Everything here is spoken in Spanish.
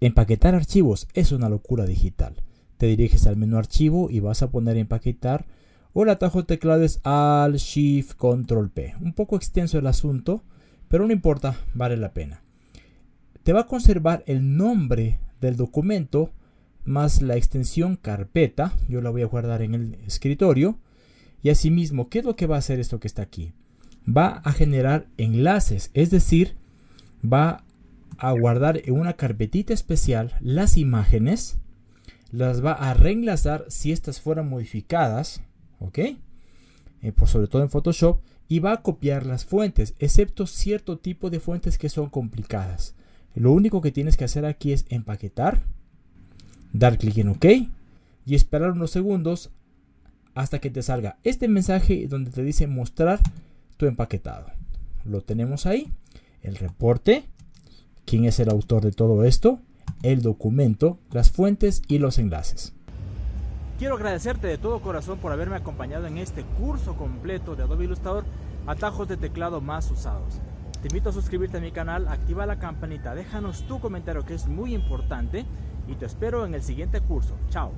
Empaquetar archivos es una locura digital. Te diriges al menú archivo y vas a poner empaquetar o el atajo de teclado es Alt Shift Control P. Un poco extenso el asunto, pero no importa, vale la pena. Te va a conservar el nombre del documento más la extensión carpeta. Yo la voy a guardar en el escritorio. Y asimismo, ¿qué es lo que va a hacer esto que está aquí? Va a generar enlaces, es decir, va a guardar en una carpetita especial las imágenes, las va a reenlazar si estas fueran modificadas, ¿ok? Eh, por sobre todo en Photoshop, y va a copiar las fuentes, excepto cierto tipo de fuentes que son complicadas. Lo único que tienes que hacer aquí es empaquetar, dar clic en OK y esperar unos segundos hasta que te salga este mensaje donde te dice mostrar tu empaquetado. Lo tenemos ahí, el reporte, quién es el autor de todo esto, el documento, las fuentes y los enlaces. Quiero agradecerte de todo corazón por haberme acompañado en este curso completo de Adobe Illustrator, atajos de teclado más usados. Te invito a suscribirte a mi canal, activa la campanita, déjanos tu comentario que es muy importante y te espero en el siguiente curso. Chao.